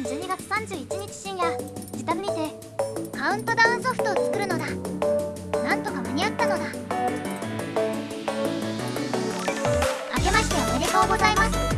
年12月31日深夜自宅にてカウントダウンソフトを作るのだ。なんとか間に合ったのだ。あけましておめでとうございます。